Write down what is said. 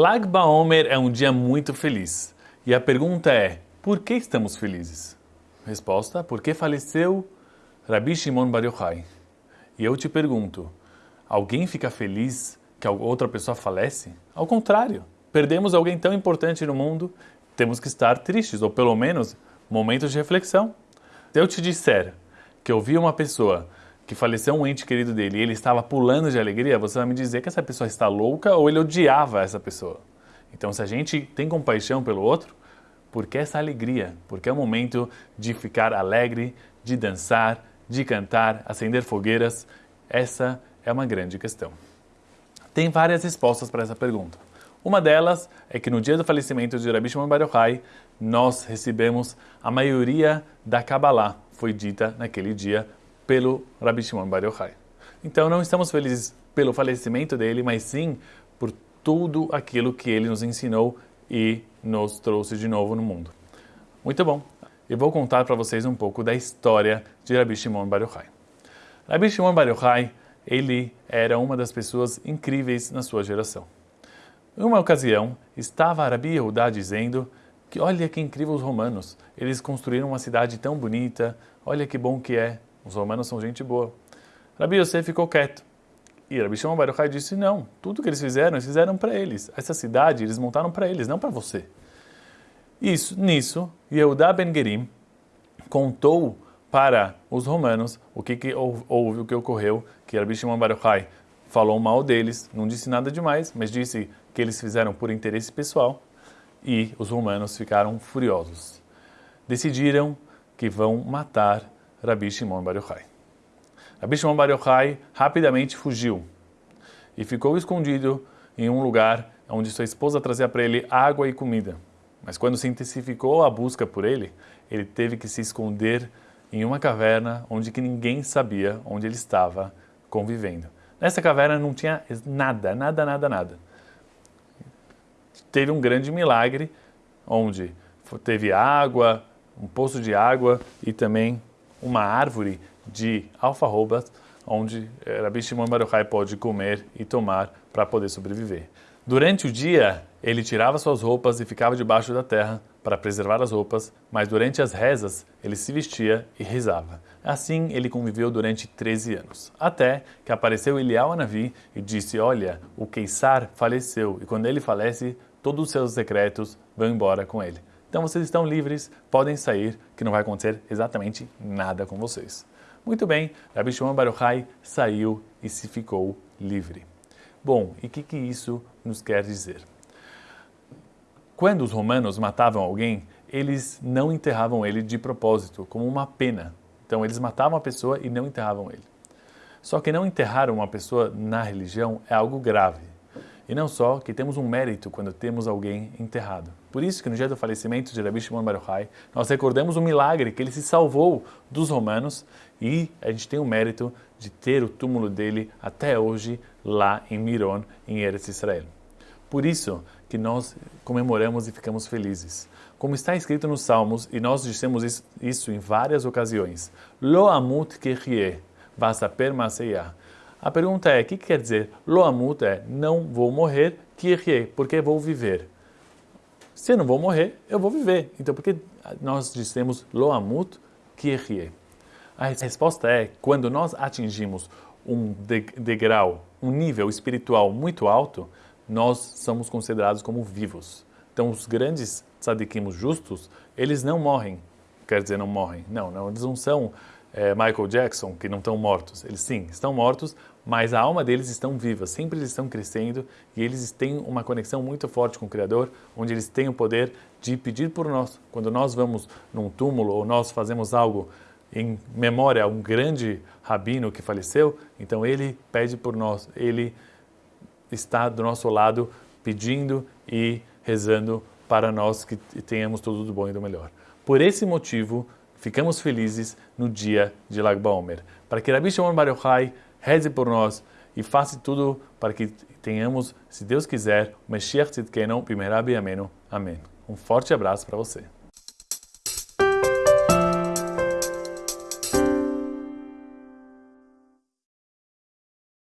Lag BaOmer é um dia muito feliz. E a pergunta é, por que estamos felizes? Resposta, porque faleceu Rabbi Shimon Bar Yochai. E eu te pergunto, alguém fica feliz que outra pessoa falece? Ao contrário, perdemos alguém tão importante no mundo, temos que estar tristes, ou pelo menos momentos de reflexão. Se eu te disser que eu vi uma pessoa que faleceu um ente querido dele e ele estava pulando de alegria, você vai me dizer que essa pessoa está louca ou ele odiava essa pessoa. Então, se a gente tem compaixão pelo outro, por que essa alegria? Porque é o momento de ficar alegre, de dançar, de cantar, acender fogueiras. Essa é uma grande questão. Tem várias respostas para essa pergunta. Uma delas é que no dia do falecimento de Rabbi Shimon nós recebemos a maioria da Kabbalah, foi dita naquele dia pelo Rabbi Shimon Bar Yochai. Então não estamos felizes pelo falecimento dele, mas sim por tudo aquilo que ele nos ensinou e nos trouxe de novo no mundo. Muito bom. Eu vou contar para vocês um pouco da história de Rabbi Shimon Bar Yochai. Rabbi Shimon Bar Yochai, ele era uma das pessoas incríveis na sua geração. Em uma ocasião, estava Rabi Yehudá dizendo que olha que incrível os romanos, eles construíram uma cidade tão bonita, olha que bom que é, os romanos são gente boa. Rabi Yosef ficou quieto. E Rabi Shimon Bar Yochai disse, não, tudo que eles fizeram, eles fizeram para eles. Essa cidade eles montaram para eles, não para você. Isso, nisso, Yehuda Ben Gerim contou para os romanos o que, que houve, o que ocorreu, que Rabi Shimon Bar Yochai falou mal deles, não disse nada demais, mas disse que eles fizeram por interesse pessoal e os romanos ficaram furiosos. Decidiram que vão matar Rabi Shimon Bar Yochai. Rabi Shimon Bar Yochai rapidamente fugiu e ficou escondido em um lugar onde sua esposa trazia para ele água e comida. Mas quando se intensificou a busca por ele, ele teve que se esconder em uma caverna onde que ninguém sabia onde ele estava convivendo. Nessa caverna não tinha nada, nada, nada, nada. Teve um grande milagre onde teve água, um poço de água e também uma árvore de alfarrobas onde eh, Rabi Shimon Bar Yochai pode comer e tomar para poder sobreviver. Durante o dia, ele tirava suas roupas e ficava debaixo da terra para preservar as roupas, mas durante as rezas, ele se vestia e rezava. Assim, ele conviveu durante 13 anos, até que apareceu Elial Anavi e disse, olha, o Keisar faleceu, e quando ele falece, todos os seus secretos vão embora com ele. Então vocês estão livres, podem sair, que não vai acontecer exatamente nada com vocês. Muito bem, Rabbi Shimon Bar Yochai saiu e se ficou livre. Bom, e o que, que isso nos quer dizer? Quando os romanos matavam alguém, eles não enterravam ele de propósito, como uma pena. Então eles matavam a pessoa e não enterravam ele. Só que não enterrar uma pessoa na religião é algo grave. E não só que temos um mérito quando temos alguém enterrado. Por isso que no dia do falecimento de Rabbi Shimon Bar Yochai, nós recordamos o milagre que ele se salvou dos romanos e a gente tem o mérito de ter o túmulo dele até hoje lá em Miron, em Eretz Israel. Por isso que nós comemoramos e ficamos felizes. Como está escrito nos Salmos, e nós dissemos isso em várias ocasiões, Lo amut kechie, vasaper maseyah. A pergunta é, o que quer dizer? Loamut é, não vou morrer, kirye, porque vou viver. Se não vou morrer, eu vou viver. Então, por que nós dissemos loamut, kirye? A resposta é, quando nós atingimos um degrau, um nível espiritual muito alto, nós somos considerados como vivos. Então, os grandes tzadikim justos, eles não morrem. Quer dizer, não morrem. Não, não eles não são é, Michael Jackson, que não estão mortos. Eles sim, estão mortos, mas a alma deles estão vivas, sempre eles estão crescendo e eles têm uma conexão muito forte com o Criador, onde eles têm o poder de pedir por nós. Quando nós vamos num túmulo ou nós fazemos algo em memória a um grande rabino que faleceu, então ele pede por nós, ele está do nosso lado pedindo e rezando para nós que tenhamos tudo do bom e do melhor. Por esse motivo, ficamos felizes no dia de Lag BaOmer. Para que Rabbi Shimon Bar Yochai reze por nós e faça tudo para que tenhamos, se Deus quiser, o Mashiach Tzidkenu Bimerabi Ameno. Amém. Um forte abraço para você.